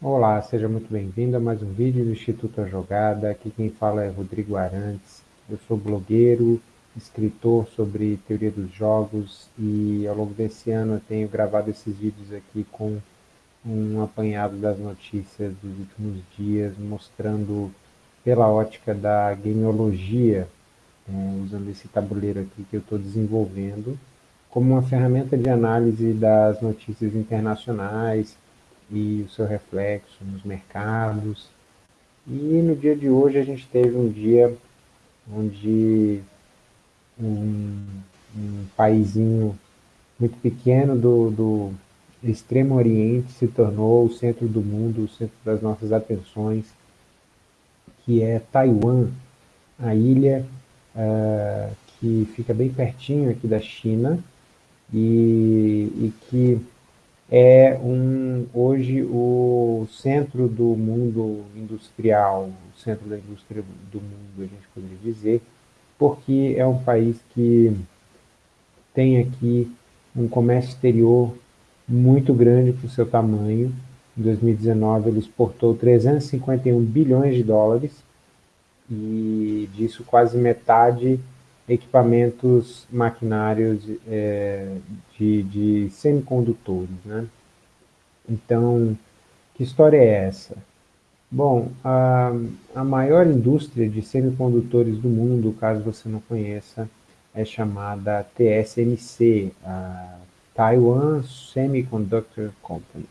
Olá, seja muito bem-vindo a mais um vídeo do Instituto A Jogada. Aqui quem fala é Rodrigo Arantes. Eu sou blogueiro, escritor sobre teoria dos jogos e ao longo desse ano eu tenho gravado esses vídeos aqui com um apanhado das notícias dos últimos dias, mostrando pela ótica da gameologia, é, usando esse tabuleiro aqui que eu estou desenvolvendo, como uma ferramenta de análise das notícias internacionais, e o seu reflexo nos mercados. E no dia de hoje a gente teve um dia onde um, um paísinho muito pequeno do, do extremo oriente se tornou o centro do mundo, o centro das nossas atenções, que é Taiwan, a ilha uh, que fica bem pertinho aqui da China e, e que é um, hoje o centro do mundo industrial, o centro da indústria do mundo, a gente poderia dizer, porque é um país que tem aqui um comércio exterior muito grande para o seu tamanho. Em 2019 ele exportou 351 bilhões de dólares e disso quase metade equipamentos maquinários é, de, de semicondutores. Né? Então, que história é essa? Bom, a, a maior indústria de semicondutores do mundo, caso você não conheça, é chamada TSMC, a Taiwan Semiconductor Company.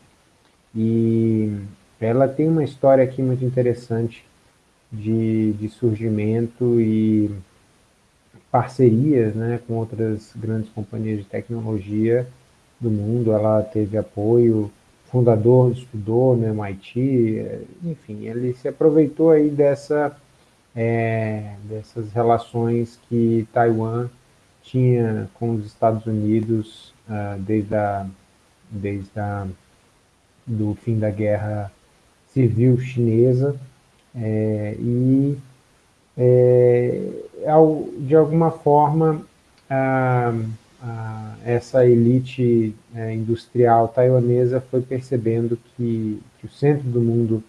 E ela tem uma história aqui muito interessante de, de surgimento e parcerias né, com outras grandes companhias de tecnologia do mundo. Ela teve apoio, fundador estudou no MIT, enfim, ele se aproveitou aí dessa, é, dessas relações que Taiwan tinha com os Estados Unidos uh, desde, a, desde a, do fim da guerra civil chinesa é, e é, de alguma forma, essa elite é, industrial taiwanesa foi percebendo que, que o centro do mundo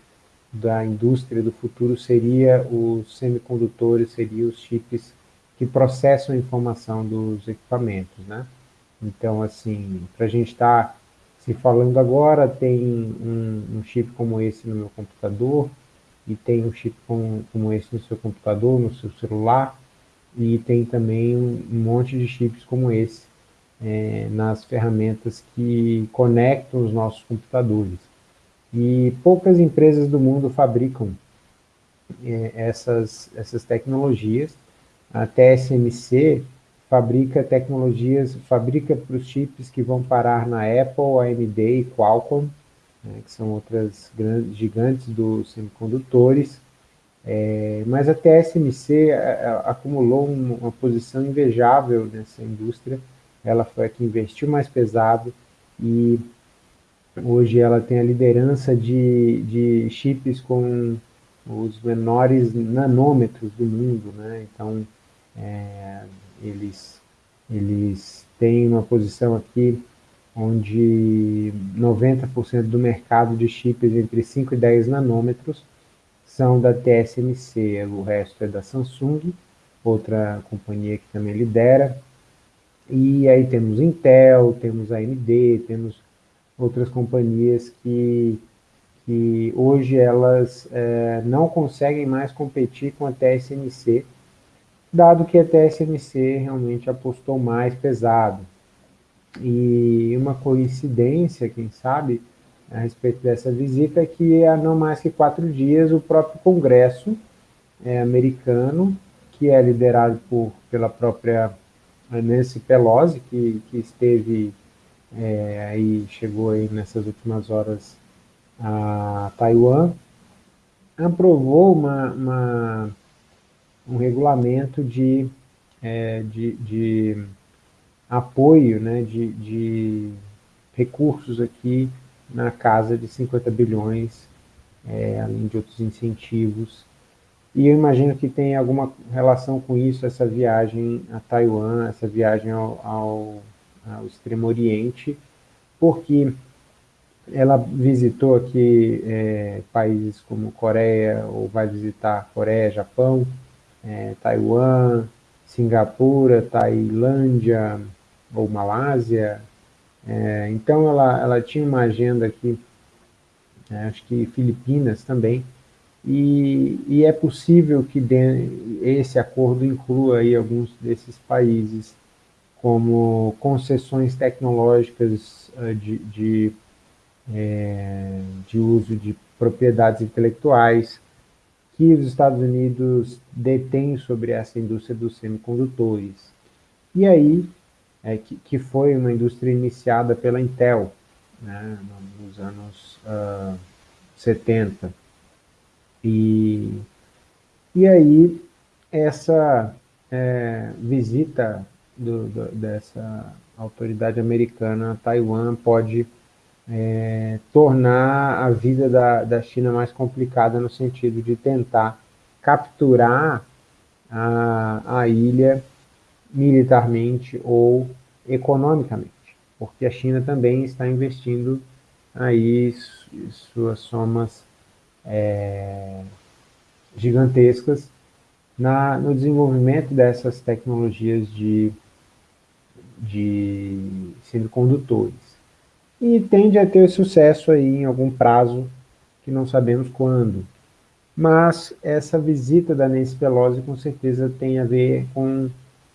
da indústria do futuro seria os semicondutores, seriam os chips que processam a informação dos equipamentos, né? Então, assim, para a gente estar tá se falando agora, tem um, um, chip como esse no meu computador, e tem um chip como, como esse no seu computador, no seu celular, e tem também um, monte de chips como esse é, nas ferramentas que conectam os nossos computadores. E poucas empresas do mundo fabricam é, essas, essas tecnologias. A TSMC fabrica tecnologias, fabrica para os chips que vão parar na Apple, AMD e Qualcomm, né, que são outras grandes, gigantes dos semicondutores, é, mas a TSMC a, a, acumulou uma, uma posição invejável nessa indústria, ela foi a que investiu mais pesado e hoje ela tem a liderança de, de chips com os menores nanômetros do mundo, né? então é, eles, eles têm uma posição aqui onde 90% do mercado de chips entre 5 e 10 nanômetros são da TSMC, o resto é da Samsung, outra companhia que também lidera, e aí temos Intel, temos AMD, temos outras companhias que, que hoje elas é, não conseguem mais competir com a TSMC, dado que a TSMC realmente apostou mais pesado. E uma coincidência, quem sabe, a respeito dessa visita, é que há não mais que quatro dias o próprio Congresso é, americano, que é liderado por, pela própria Nancy Pelosi, que, que esteve é, aí, chegou aí nessas últimas horas a Taiwan, aprovou uma, uma um regulamento de, é, de, de apoio né, de, de recursos aqui na casa de 50 bilhões, é, além de outros incentivos. E eu imagino que tem alguma relação com isso, essa viagem a Taiwan, essa viagem ao, ao, ao Extremo Oriente, porque ela visitou aqui é, países como Coreia, ou vai visitar Coreia, Japão, é, Taiwan, Singapura, Tailândia ou Malásia. É, então ela, ela tinha uma agenda aqui, é, acho que Filipinas também, e, e é possível que de, esse acordo inclua aí alguns desses países como concessões tecnológicas uh, de, de, é, de uso de propriedades intelectuais que os Estados Unidos detêm sobre essa indústria dos semicondutores. E aí, é, que, que foi uma indústria iniciada pela Intel, né, nos anos uh, 70. E, e aí, essa é, visita do, do, dessa autoridade americana a Taiwan pode é, tornar a vida da, da China mais complicada no sentido de tentar capturar a, a ilha militarmente ou economicamente, porque a China também está investindo aí suas somas é, gigantescas na, no desenvolvimento dessas tecnologias de, de semicondutores. E tende a ter sucesso aí em algum prazo, que não sabemos quando. Mas essa visita da Nancy Pelosi com certeza tem a ver com,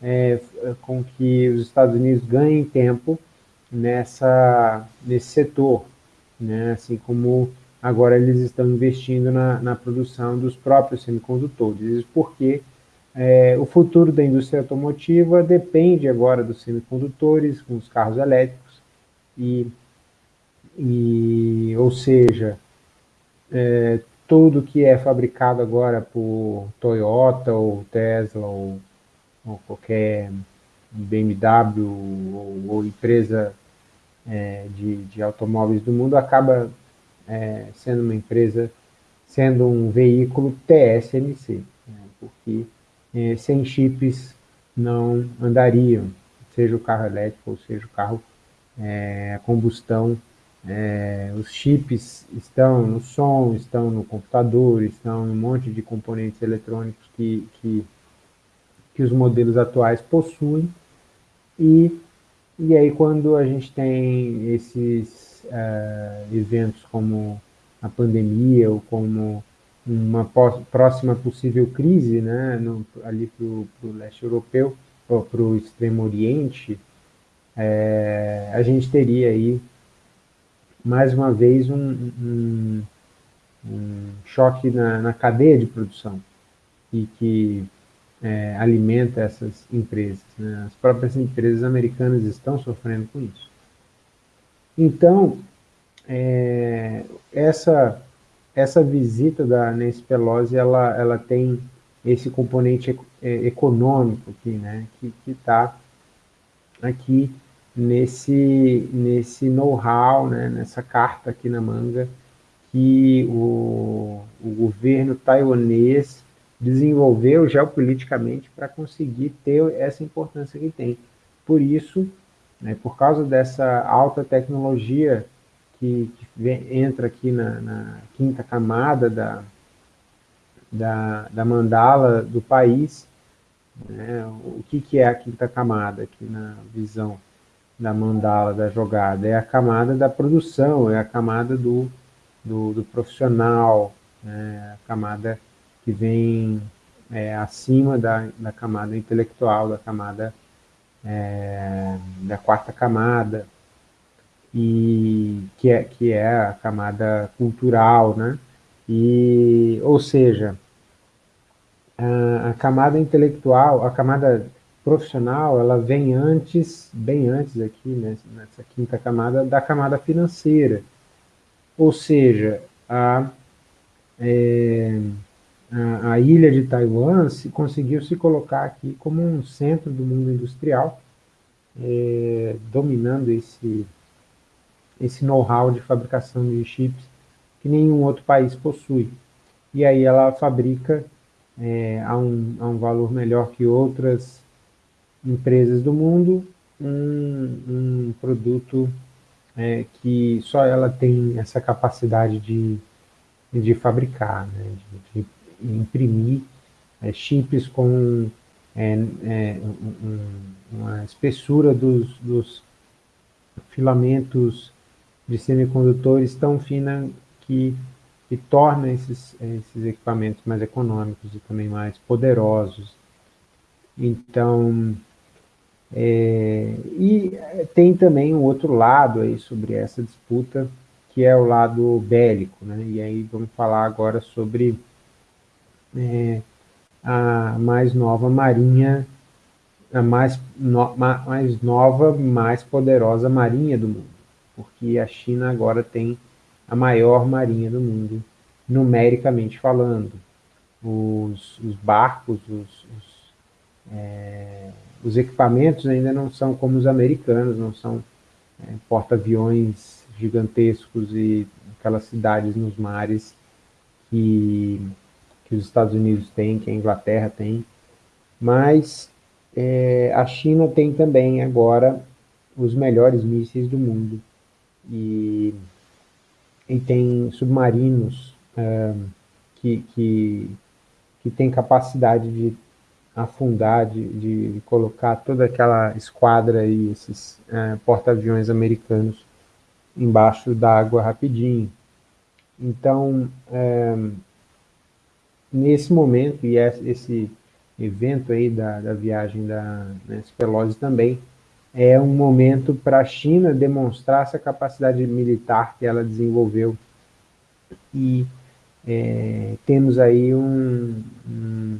é, com que os Estados Unidos ganhem tempo nessa, nesse setor, né? assim como agora eles estão investindo na, na produção dos próprios semicondutores, porque é, o futuro da indústria automotiva depende agora dos semicondutores, com os carros elétricos, e, e ou seja, é, tudo que é fabricado agora por Toyota ou Tesla ou, ou qualquer BMW ou, ou empresa é, de, de automóveis do mundo acaba é, sendo uma empresa, sendo um veículo TSMC, né, porque é, sem chips não andariam, seja o carro elétrico ou seja o carro é, a combustão, é, os chips estão no som, estão no computador, estão em um monte de componentes eletrônicos que, que, que os modelos atuais possuem, e, e aí quando a gente tem esses uh, eventos como a pandemia ou como uma próxima possível crise né, no, ali para o leste europeu, ou para o extremo oriente, é, a gente teria aí, mais uma vez, um, um, um choque na, na, cadeia de produção. E que é, alimenta essas empresas. Né? As próprias empresas americanas estão sofrendo com isso. Então, é, essa, essa visita da Nancy Pelosi, ela, ela tem esse componente é, econômico aqui, né, que está aqui nesse, nesse know-how, né, nessa carta aqui na manga, que o, o governo taiwanês desenvolveu geopoliticamente para conseguir ter essa importância que tem. Por isso, né, por causa dessa alta tecnologia que, que vem, entra aqui na, na, quinta camada da, da, da mandala do país, né, o que, que é a quinta camada aqui na visão da mandala, da jogada? É a camada da produção, é a camada do, do, do profissional, né, a camada que vem é, acima da, da camada intelectual, da camada é, da quarta camada, e que é, que é a camada cultural, né? E, ou seja, a, a, camada intelectual, a camada profissional, ela vem antes, bem antes aqui, né, nessa quinta camada, da camada financeira. Ou seja, a, é, a, ilha de Taiwan se, conseguiu se colocar aqui como um centro do mundo industrial, é, dominando esse, esse know-how de fabricação de chips que nenhum outro país possui. E aí ela fabrica é, a, um, a um valor melhor que outras empresas do mundo um, um produto é, que só ela tem essa capacidade de, de fabricar, né, de, de imprimir é, chips com é, é, um, uma espessura dos, dos, filamentos de semicondutores tão fina que, que torna esses, esses equipamentos mais econômicos e também mais poderosos. Então, é, e tem também um outro lado aí sobre essa disputa, que é o lado bélico, né? E aí vamos falar agora sobre é, a mais nova marinha, a mais, no, mais nova, mais poderosa marinha do mundo, porque a China agora tem a maior marinha do mundo, numericamente falando. Os, os barcos, os, os é, os equipamentos ainda não são como os americanos, não são é, porta-aviões gigantescos e aquelas cidades nos mares que, que os Estados Unidos têm, que a Inglaterra tem, mas é, a China tem também agora os melhores mísseis do mundo e, e tem submarinos é, que, que, que têm capacidade de afundar, de, de colocar toda aquela esquadra e esses é, porta-aviões americanos embaixo d'água rapidinho. Então, é, nesse momento, e esse evento aí da, da viagem da Nancy Pelosi também, é um momento para a China demonstrar essa capacidade militar que ela desenvolveu. E é, temos aí um, um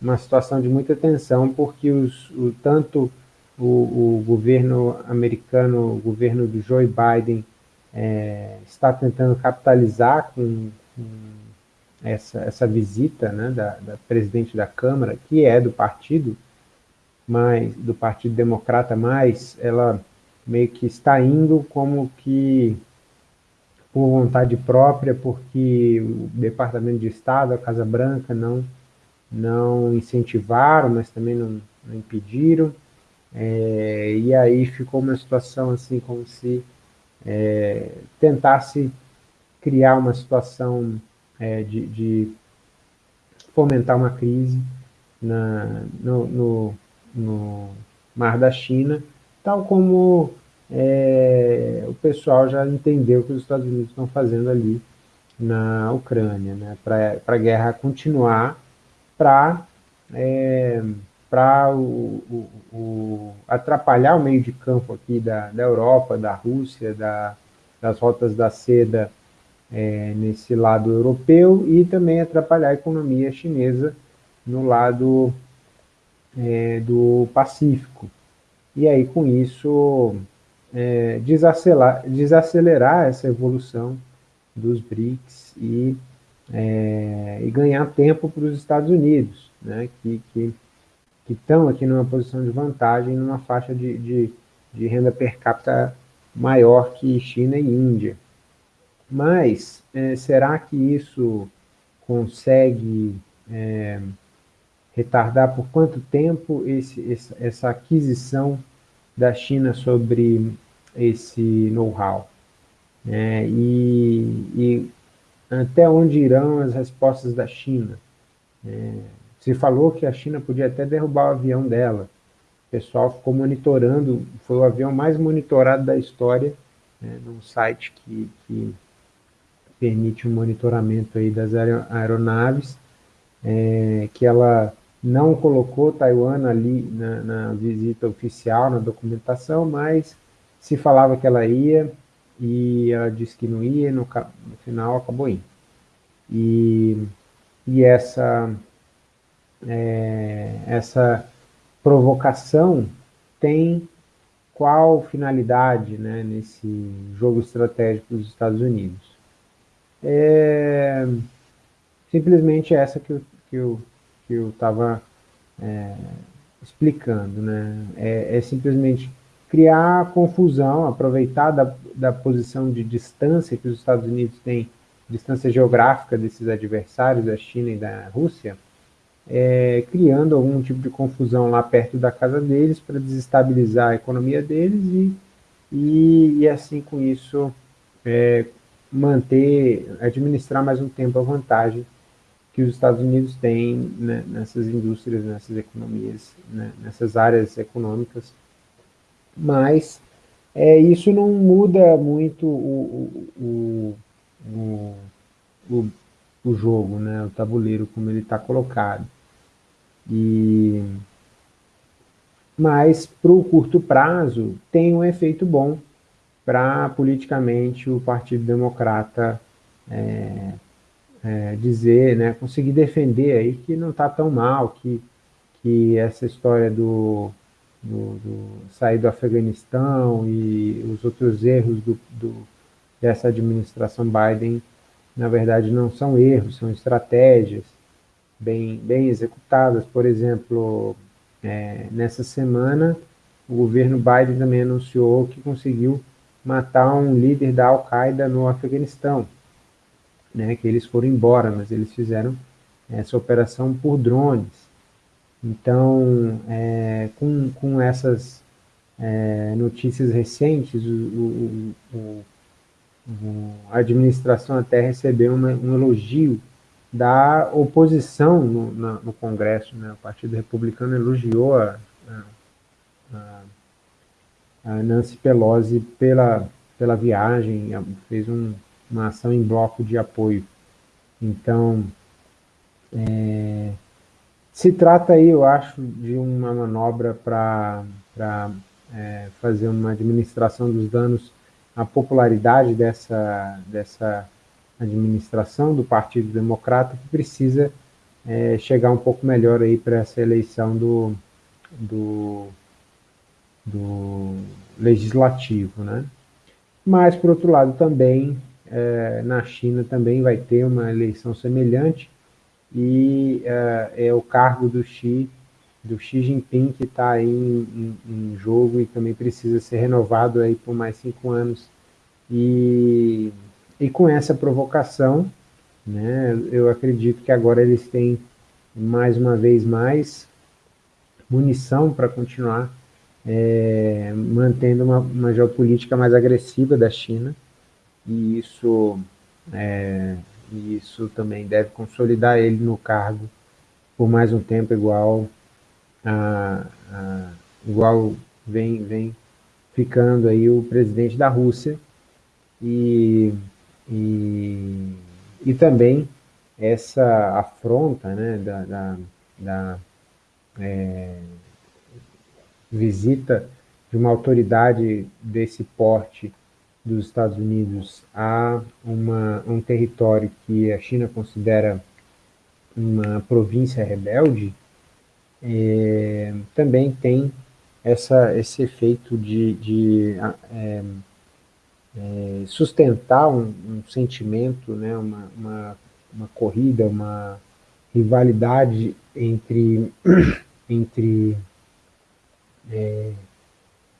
uma situação de muita tensão, porque os, o, tanto o, o, governo americano, o governo do Joe Biden, é, está tentando capitalizar com, com essa, essa visita né, da, da, presidente da Câmara, que é do partido, mas do Partido Democrata, mas ela meio que está indo como que por vontade própria, porque o Departamento de Estado, a Casa Branca, não não incentivaram, mas também não, não impediram. É, e aí ficou uma situação assim como se é, tentasse criar uma situação é, de, de, fomentar uma crise na, no, no, no, Mar da China, tal como é, o pessoal já entendeu que os Estados Unidos estão fazendo ali na Ucrânia, né, para a guerra continuar para é, para o, o, o, atrapalhar o meio de campo aqui da, da Europa, da Rússia, da, das rotas da seda é, nesse lado europeu e também atrapalhar a economia chinesa no lado é, do Pacífico. E aí, com isso, é, desacelerar, desacelerar essa evolução dos BRICS e é, e ganhar tempo para os Estados Unidos, né, que, que, que estão aqui numa posição de vantagem, numa faixa de, de, de renda per capita maior que China e Índia. Mas é, será que isso consegue é, retardar por quanto tempo esse, essa aquisição da China sobre esse know-how? É, e, e até onde irão as respostas da China. É, se falou que a China podia até derrubar o avião dela. O pessoal ficou monitorando, foi o avião mais monitorado da história, né, num site que, que permite o um monitoramento aí das aeronaves, é, que ela não colocou Taiwan ali na, na, visita oficial, na documentação, mas se falava que ela ia, e ela disse que não ia, no, no final acabou indo. E, e essa, é, essa provocação tem qual finalidade né, nesse jogo estratégico dos Estados Unidos? É simplesmente essa que eu que eu que eu estava é, explicando, né? É, é simplesmente criar confusão, aproveitar da, da posição de distância que os Estados Unidos têm, distância geográfica desses adversários, da China e da Rússia, é, criando algum tipo de confusão lá perto da casa deles para desestabilizar a economia deles e, e, e assim com isso é, manter, administrar mais um tempo a vantagem que os Estados Unidos têm né, nessas indústrias, nessas economias, né, nessas áreas econômicas, mas é, isso não muda muito o, o, o, o, o jogo, né, o tabuleiro como ele está colocado. E, mas, para o curto prazo, tem um efeito bom para, politicamente, o Partido Democrata é, é, dizer, né, conseguir defender aí que não está tão mal, que, que essa história do, do, do, sair do Afeganistão e os outros erros do, do, dessa administração Biden, na verdade, não são erros, são estratégias bem, bem executadas. Por exemplo, é, nessa semana, o governo Biden também anunciou que conseguiu matar um líder da Al-Qaeda no Afeganistão né, que eles foram embora, mas eles fizeram essa operação por drones. Então, é, com, com essas é, notícias recentes, o, o, o, a administração até recebeu uma, um elogio da oposição no, no Congresso. Né? O Partido Republicano elogiou a, a, a Nancy Pelosi pela, pela viagem, fez um, uma ação em bloco de apoio. Então, é, se trata aí, eu acho, de uma manobra para é, fazer uma administração dos danos à popularidade dessa, dessa administração do Partido Democrata, que precisa é, chegar um pouco melhor aí para essa eleição do, do, do legislativo, né? Mas, por outro lado, também é, na China também vai ter uma eleição semelhante e é, é o cargo do Xi, do Xi Jinping que está aí em, em, em, jogo e também precisa ser renovado aí por mais cinco anos. E, e com essa provocação, né, eu acredito que agora eles têm mais uma vez mais munição para continuar é, mantendo uma, uma geopolítica mais agressiva da China, e isso, é, isso também deve consolidar ele no cargo por mais um tempo igual a, a, igual vem, vem ficando aí o presidente da Rússia. E, e, e também essa afronta né, da, da, da é, visita de uma autoridade desse porte dos Estados Unidos a uma, um território que a China considera uma província rebelde, é, também tem essa, esse efeito de, de é, é, sustentar um, um, sentimento, né, uma, uma, uma, corrida, uma rivalidade entre, entre é,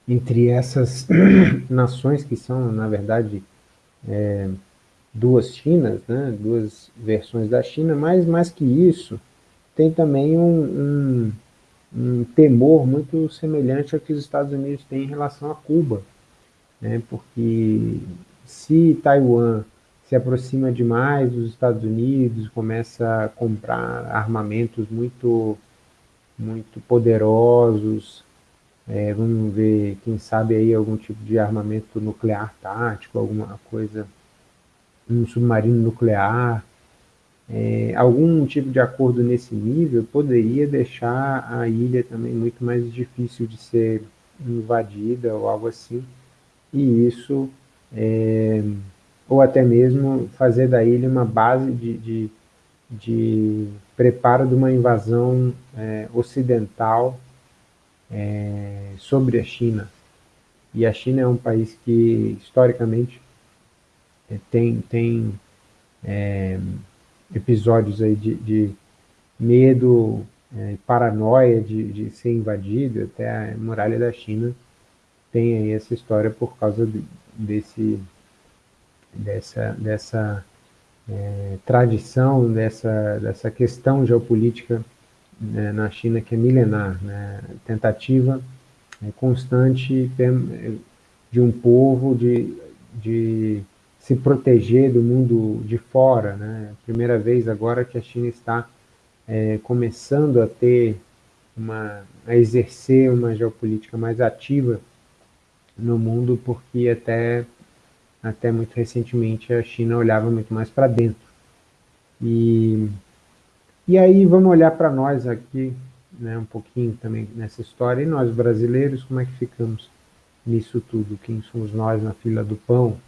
entre essas nações que são, na verdade, é, duas Chinas, né, duas versões da China, mas mais que isso, tem também um, um, um temor muito semelhante ao que os Estados Unidos têm em relação a Cuba, né, porque se Taiwan se aproxima demais dos Estados Unidos, começa a comprar armamentos muito, muito poderosos, é, vamos ver, quem sabe aí algum tipo de armamento nuclear tático, alguma coisa, um submarino nuclear, é, algum tipo de acordo nesse nível poderia deixar a ilha também muito mais difícil de ser invadida ou algo assim, e isso, é, ou até mesmo fazer da ilha uma base de, de, de preparo de uma invasão é, ocidental é, sobre a China. E a China é um país que, historicamente, é, tem, tem é, episódios aí de, de medo, é, paranoia de, de ser invadido, até a muralha da China tem aí essa história por causa de, desse, dessa, dessa é, tradição, dessa, dessa questão geopolítica né, na China que é milenar, né, tentativa é, constante, de um povo, de, de se proteger do mundo de fora. Né? Primeira vez agora que a China está é, começando a ter uma, a exercer uma geopolítica mais ativa no mundo, porque até, até muito recentemente a China olhava muito mais para dentro. E, e aí vamos olhar para nós aqui, né, um pouquinho também nessa história, e nós brasileiros, como é que ficamos nisso tudo? Quem somos nós na fila do pão?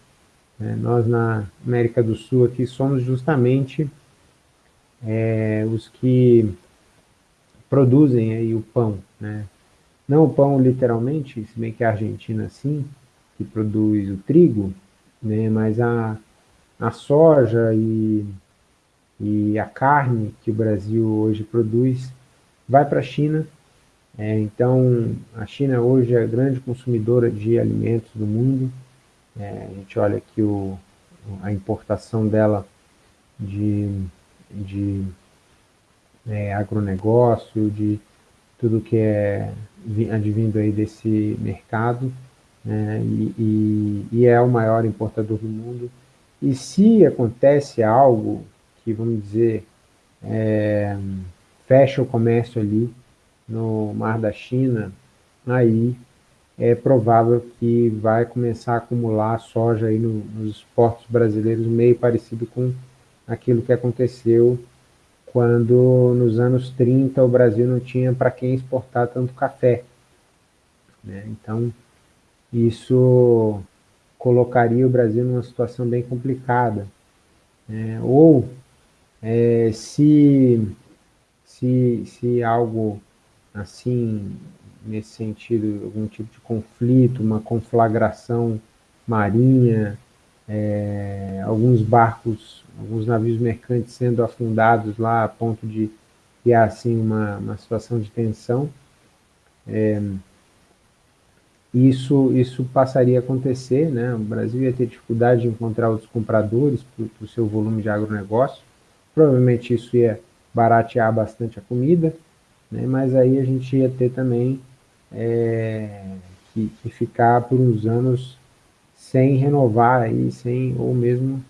É, nós na América do Sul aqui somos justamente é, os que produzem aí o pão, né? Não o pão literalmente, se bem que a Argentina sim, que produz o trigo, né? Mas a, a soja e, e a carne que o Brasil hoje produz vai para a China. É, então, a China hoje é a grande consumidora de alimentos do mundo. É, a gente olha aqui o, a importação dela de, de é, agronegócio, de tudo que é advindo aí desse mercado, né, e, e, e, é o maior importador do mundo. E se acontece algo que, vamos dizer, é, fecha o comércio ali no Mar da China, aí é provável que vai começar a acumular soja aí no, nos portos brasileiros, meio parecido com aquilo que aconteceu quando nos anos 30 o Brasil não tinha para quem exportar tanto café. Né? Então, isso colocaria o Brasil numa situação bem complicada. Né? Ou, é, se, se, se algo assim, nesse sentido, algum tipo de conflito, uma conflagração marinha, é, alguns barcos, alguns navios mercantes sendo afundados lá a ponto de criar assim uma, uma situação de tensão. É, isso, isso passaria a acontecer, né? o Brasil ia ter dificuldade de encontrar outros compradores para o seu volume de agronegócio, provavelmente isso ia baratear bastante a comida, né? mas aí a gente ia ter também é, que, que ficar por uns anos sem renovar aí, sem, ou mesmo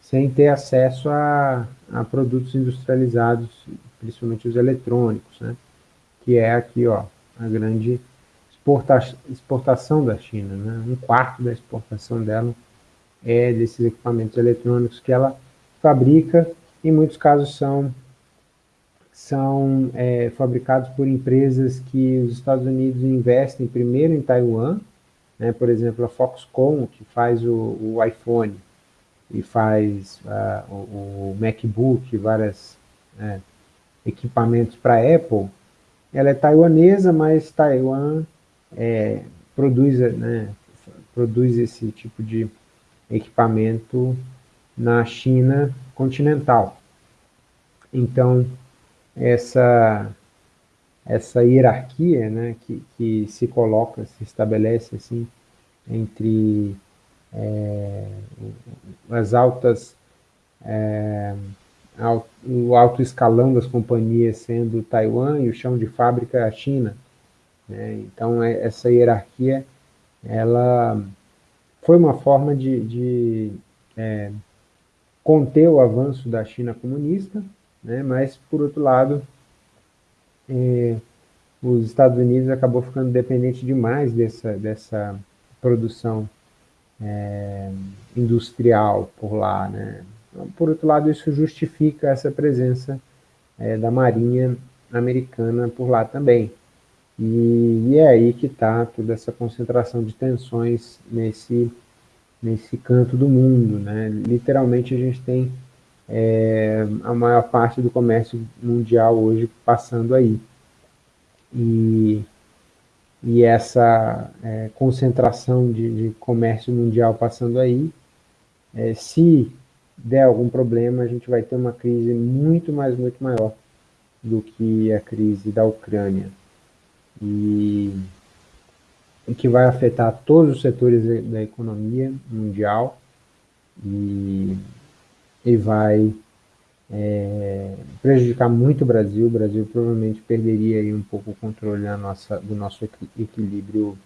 sem ter acesso a, a produtos industrializados, principalmente os eletrônicos, né? que é aqui ó, a grande exporta, exportação da China. Né? Um quarto da exportação dela é desses equipamentos eletrônicos que ela fabrica, em muitos casos são, são é, fabricados por empresas que os Estados Unidos investem primeiro em Taiwan, né? Por exemplo, a Foxconn, que faz o, o iPhone e faz uh, o, o, MacBook, vários né, equipamentos para Apple, ela é taiwanesa, mas Taiwan é, produz, né, produz esse tipo de equipamento na China continental. Então, essa essa hierarquia né, que, que se coloca, se estabelece assim, entre é, as altas, é, o alto escalão das companhias sendo Taiwan e o chão de fábrica a China. Né? Então, é, essa hierarquia, ela foi uma forma de, de é, conter o avanço da China comunista, né? mas, por outro lado, é, os Estados Unidos acabou ficando dependente demais dessa, dessa produção é, industrial por lá. Né? Por outro lado, isso justifica essa presença é, da Marinha americana por lá também. E, e é aí que está toda essa concentração de tensões nesse, nesse canto do mundo. Né? Literalmente, a gente tem é, a maior parte do comércio mundial hoje passando aí. E, e essa é, concentração de, de, comércio mundial passando aí, é, se der algum problema, a gente vai ter uma crise muito mais, muito maior do que a crise da Ucrânia. E, que vai afetar todos os setores da economia mundial e e vai é, prejudicar muito o Brasil. O Brasil provavelmente perderia aí um pouco o controle da nossa, do nosso equilíbrio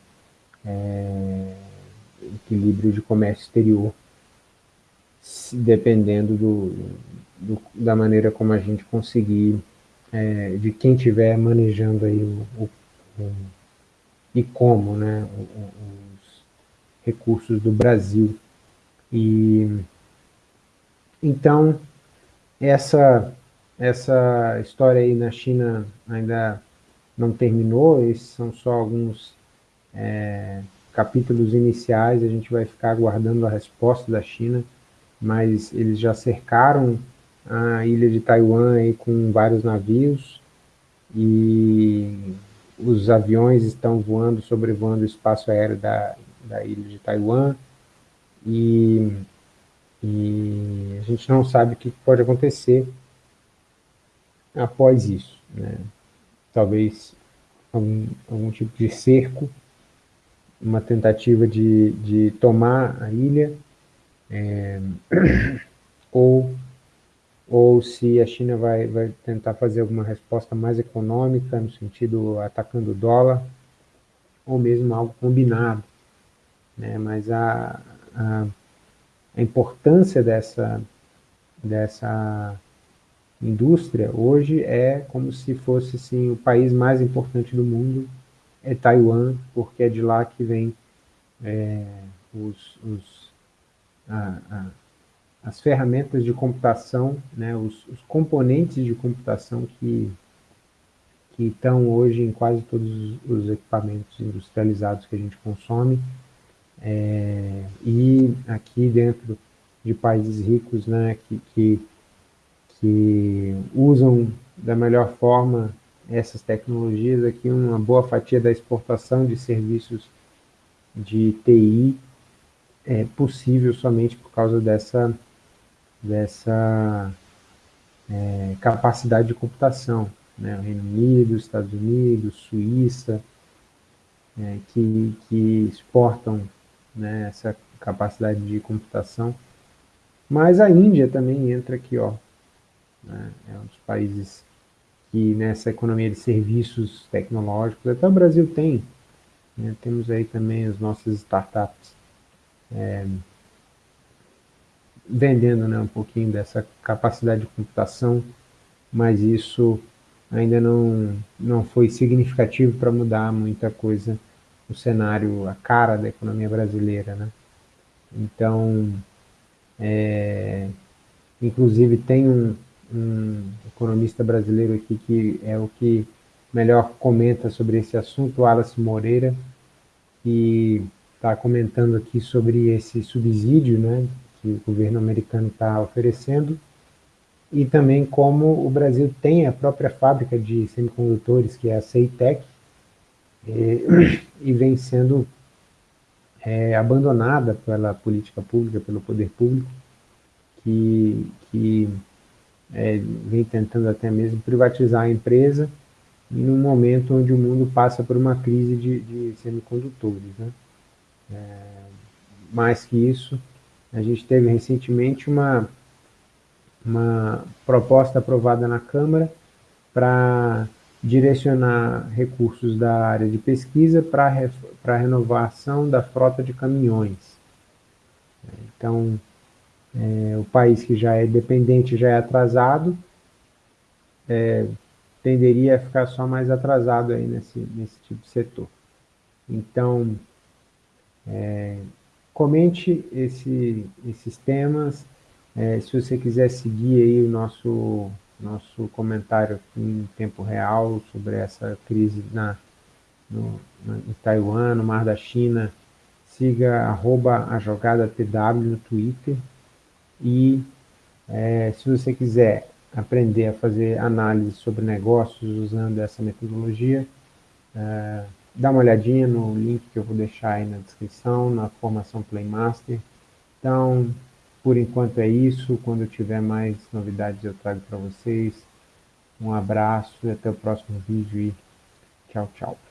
é, equilíbrio de comércio exterior, dependendo do, do, da maneira como a gente conseguir, é, de quem estiver manejando aí o, o, e como, né, os recursos do Brasil. E então essa essa história aí na China ainda não terminou, esses são só alguns é, capítulos iniciais, a gente vai ficar aguardando a resposta da China, mas eles já cercaram a ilha de Taiwan aí com vários navios e os aviões estão voando, sobrevoando o espaço aéreo da, da ilha de Taiwan e, e a gente não sabe o que pode acontecer após isso. Né? Talvez algum, algum tipo de cerco, uma tentativa de, de tomar a ilha, é, ou, ou se a China vai, vai tentar fazer alguma resposta mais econômica, no sentido atacando o dólar, ou mesmo algo combinado. Né? Mas a, a, a importância dessa, dessa indústria, hoje é como se fosse assim, o país mais importante do mundo, é Taiwan, porque é de lá que vem é, os, os, a, as ferramentas de computação, né, os, os, componentes de computação que, que estão hoje em quase todos os equipamentos industrializados que a gente consome, é, e aqui dentro de países ricos, né, que, que que usam da melhor forma essas tecnologias aqui, uma boa fatia da exportação de serviços de TI é possível somente por causa dessa, dessa é, capacidade de computação. Né? O Reino Unido, Estados Unidos, Suíça, é, que, que exportam né, essa capacidade de computação. Mas a Índia também entra aqui, ó, né? é um dos países que nessa economia de serviços tecnológicos, até o Brasil tem, né? temos aí também as nossas startups é, vendendo né, um pouquinho dessa capacidade de computação, mas isso ainda não, não foi significativo para mudar muita coisa no cenário, a cara da economia brasileira. Né? Então, é, inclusive tem um, um economista brasileiro aqui que é o que melhor comenta sobre esse assunto, Wallace Moreira, que está comentando aqui sobre esse subsídio né, que o governo americano está oferecendo, e também como o Brasil tem a própria fábrica de semicondutores, que é a Ceitec, e, e vem sendo é, abandonada pela política pública, pelo poder público, que, que é, vem tentando até mesmo privatizar a empresa, num momento onde o mundo passa por uma crise de, de semicondutores. Né? É, mais que isso, a gente teve recentemente uma, uma proposta aprovada na Câmara para direcionar recursos da área de pesquisa para a renovação da frota de caminhões. Então, é, o país que já é dependente, já é atrasado, é, tenderia a ficar só mais atrasado aí nesse, nesse tipo de setor. Então, é, comente esse, esses temas, é, se você quiser seguir aí o nosso, nosso comentário em tempo real sobre essa crise na, no, na, em Taiwan, no Mar da China, siga arroba a jogada no Twitter, e é, se você quiser aprender a fazer análise sobre negócios usando essa metodologia, é, dá uma olhadinha no link que eu vou deixar aí na descrição, na formação Playmaster. Então, por enquanto é isso. Quando eu tiver mais novidades eu trago para vocês. Um abraço e até o próximo vídeo e tchau, tchau.